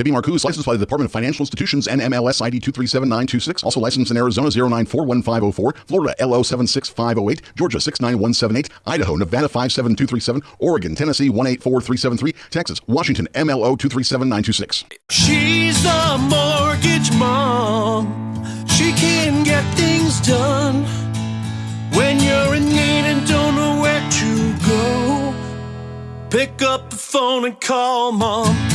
Debbie Marcoux is licensed by the Department of Financial Institutions and MLS ID 237926. Also licensed in Arizona 0941504, Florida LO 76508, Georgia 69178, Idaho, Nevada 57237, Oregon, Tennessee 184373, Texas, Washington MLO 237926. She's the mortgage mom. She can get things done when you're in need and don't know where to go. Pick up the phone and call mom.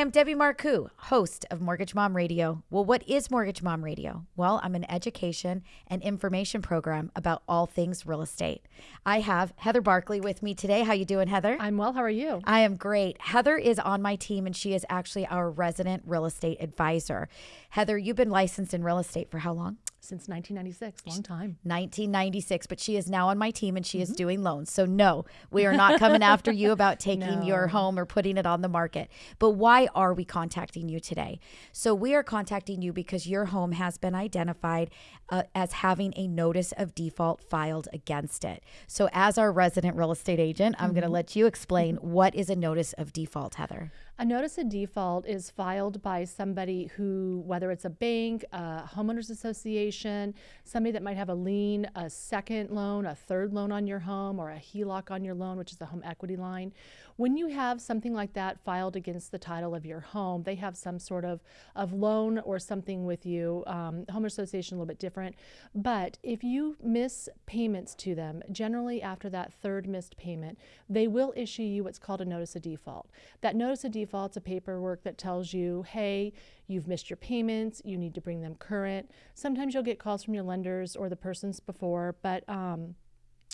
I'm Debbie Marcoux, host of Mortgage Mom Radio. Well, what is Mortgage Mom Radio? Well, I'm an education and information program about all things real estate. I have Heather Barkley with me today. How you doing, Heather? I'm well. How are you? I am great. Heather is on my team and she is actually our resident real estate advisor. Heather, you've been licensed in real estate for how long? Since 1996, long time. 1996, but she is now on my team and she is doing loans. So, no, we are not coming after you about taking your home or putting it on the market. But why are we contacting you today? So, we are contacting you because your home has been identified uh, as having a notice of default filed against it. So, as our resident real estate agent, I'm going to let you explain what is a notice of default, Heather. A notice of default is filed by somebody who, whether it's a bank, a homeowners association, somebody that might have a lien, a second loan, a third loan on your home, or a HELOC on your loan, which is the home equity line. When you have something like that filed against the title of your home, they have some sort of, of loan or something with you. Um, home association a little bit different. But if you miss payments to them, generally after that third missed payment, they will issue you what's called a notice of default. That notice of default is a paperwork that tells you, hey, you've missed your payments, you need to bring them current. Sometimes you'll get calls from your lenders or the persons before, but um,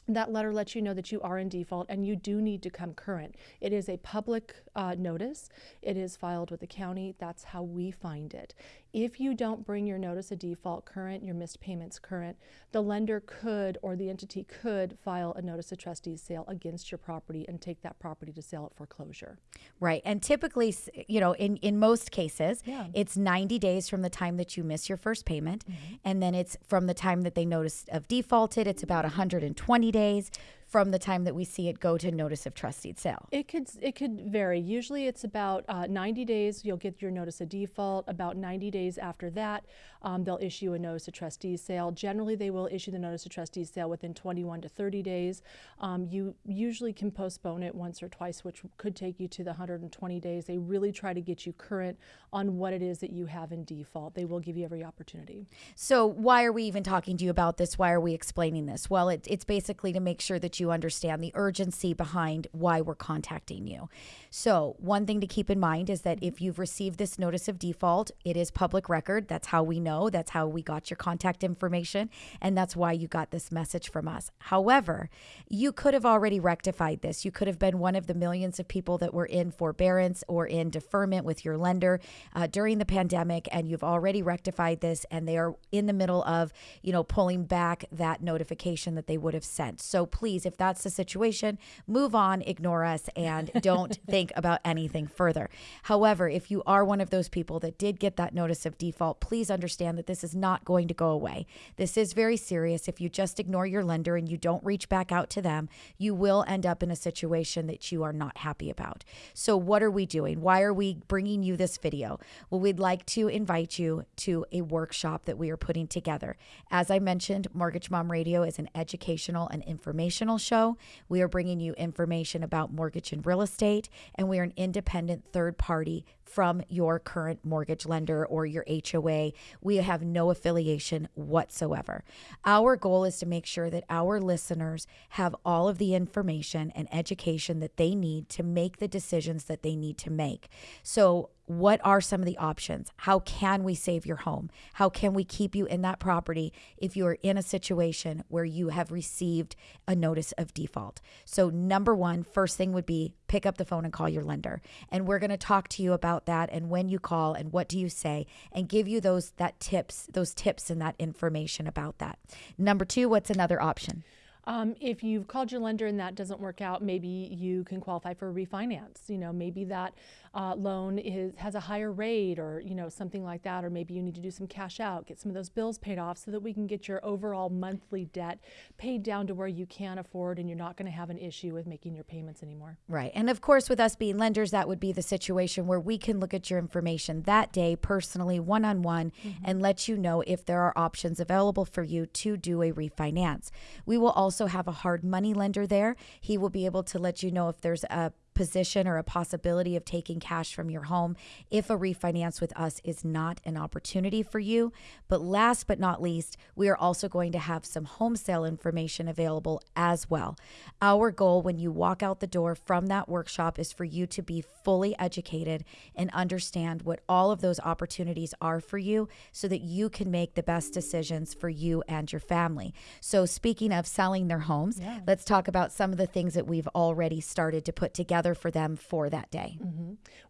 that letter lets you know that you are in default and you do need to come current. It is a public uh, notice. It is filed with the county. That's how we find it. If you don't bring your notice of default current, your missed payments current, the lender could or the entity could file a notice of trustees sale against your property and take that property to sale at foreclosure. Right. And typically, you know, in, in most cases, Yeah. it's 90 days from the time that you miss your first payment. Mm-hmm. And then it's from the time that they notice of defaulted, it's about 120 days from the time that we see it go to notice of trustee sale. It could it could vary. Usually, it's about uh, 90 days. You'll get your notice of default. About 90 days after that, um, they'll issue a notice of trustees sale. Generally, they will issue the notice of trustees sale within 21 to 30 days. Um, you usually can postpone it once or twice, which could take you to the 120 days. They really try to get you current on what it is that you have in default. They will give you every opportunity. So, why are we even talking to you about this? Why are we explaining this? Well, it, it's basically to make sure that you understand the urgency behind why we're contacting you. So, one thing to keep in mind is that if you've received this notice of default, it is public record. That's how we know. That's how we got your contact information. And that's why you got this message from us. However, you could have already rectified this. You could have been one of the millions of people that were in forbearance or in deferment with your lender uh, during the pandemic, and you've already rectified this, and they are in the middle of, you know, pulling back that notification that they would have sent. So please, if that's the situation, move on, ignore us, and don't think about anything further. However, if you are one of those people that did get that notice of default, please understand that this is not going to go away. This is very serious. If you just ignore your lender and you don't reach back out to them, you will end up in a situation that you are not happy about. So, what are we doing? Why are we bringing you this video? Well, we'd like to invite you to a workshop that we are putting together. As I mentioned, Mortgage Mom Radio is an educational and informational show. We are bringing you information about mortgage and real estate, and we are an independent third party from your current mortgage lender or your HOA. We have no affiliation whatsoever. Our goal is to make sure that our listeners have all of the information and education that they need to make the decisions that they need to make. So, what are some of the options? How can we save your home? How can we keep you in that property if you are in a situation where you have received a notice of default? So, number one, first thing would be pick up the phone and call your lender. And we're going to talk to you about that and when you call and what do you say and give you those that tips, those tips and that information about that. Number 2, what's another option? Um, if you've called your lender and that doesn't work out, maybe you can qualify for a refinance. You know, maybe that uh, loan is has a higher rate, or you know something like that, or maybe you need to do some cash out, get some of those bills paid off, so that we can get your overall monthly debt paid down to where you can afford, and you're not going to have an issue with making your payments anymore. Right. And of course, with us being lenders, that would be the situation where we can look at your information that day personally, one on one, and let you know if there are options available for you to do a refinance. We will also have a hard money lender there. He will be able to let you know if there's a position or a possibility of taking cash from your home if a refinance with us is not an opportunity for you. But last but not least, we are also going to have some home sale information available as well. Our goal when you walk out the door from that workshop is for you to be fully educated and understand what all of those opportunities are for you so that you can make the best decisions for you and your family. So, speaking of selling their homes, let's talk about some of the things that we've already started to put together for them for that day.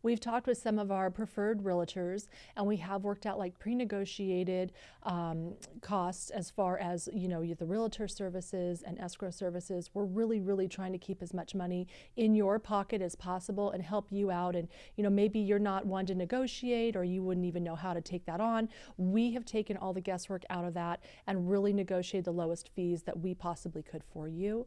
We've talked with some of our preferred realtors, and we have worked out like pre-negotiated um, costs as far as you know the realtor services and escrow services. We're really, really trying to keep as much money in your pocket as possible and help you out. And you know maybe you're not one to negotiate, or you wouldn't even know how to take that on. We have taken all the guesswork out of that and really negotiated the lowest fees that we possibly could for you.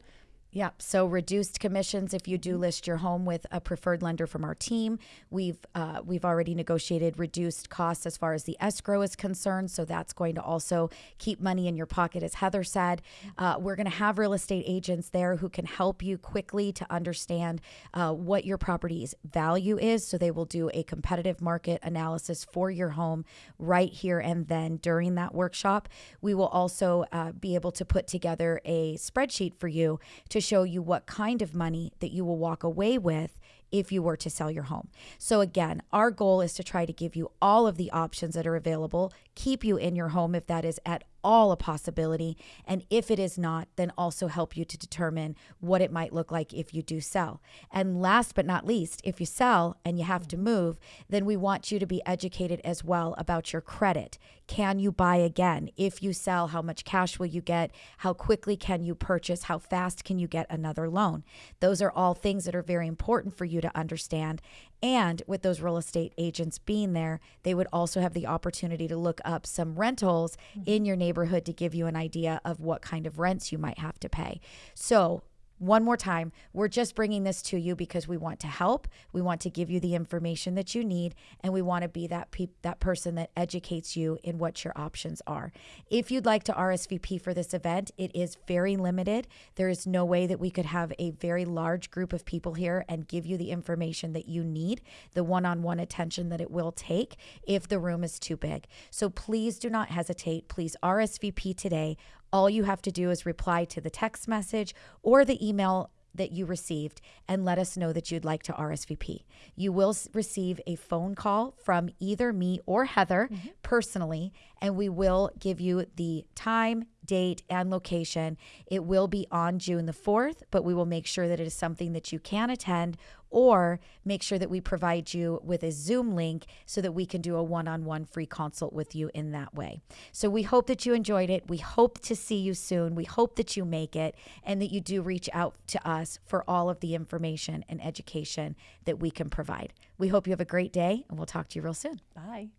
Yep. So reduced commissions if you do list your home with a preferred lender from our team. We've uh, we've already negotiated reduced costs as far as the escrow is concerned. So that's going to also keep money in your pocket, as Heather said. Uh, we're going to have real estate agents there who can help you quickly to understand uh, what your property's value is. So they will do a competitive market analysis for your home right here and then during that workshop. We will also uh, be able to put together a spreadsheet for you to show you what kind of money that you will walk away with if you were to sell your home. So, again, our goal is to try to give you all of the options that are available, keep you in your home if that is at all a possibility. And if it is not, then also help you to determine what it might look like if you do sell. And last but not least, if you sell and you have to move, then we want you to be educated as well about your credit. Can you buy again? If you sell, how much cash will you get? How quickly can you purchase? How fast can you get another loan? Those are all things that are very important for you to understand. And with those real estate agents being there, they would also have the opportunity to look up some rentals mm-hmm. in your neighborhood to give you an idea of what kind of rents you might have to pay. So, one more time, we're just bringing this to you because we want to help. We want to give you the information that you need, and we want to be that pe- that person that educates you in what your options are. If you'd like to RSVP for this event, it is very limited. There is no way that we could have a very large group of people here and give you the information that you need, the one-on-one attention that it will take if the room is too big. So please do not hesitate. Please RSVP today. All you have to do is reply to the text message or the email that you received and let us know that you'd like to RSVP. You will receive a phone call from either me or Heather mm-hmm. Personally, and we will give you the time, date, and location. It will be on June the 4th, but we will make sure that it is something that you can attend or make sure that we provide you with a Zoom link so that we can do a one on one free consult with you in that way. So we hope that you enjoyed it. We hope to see you soon. We hope that you make it and that you do reach out to us for all of the information and education that we can provide. We hope you have a great day and we'll talk to you real soon. Bye.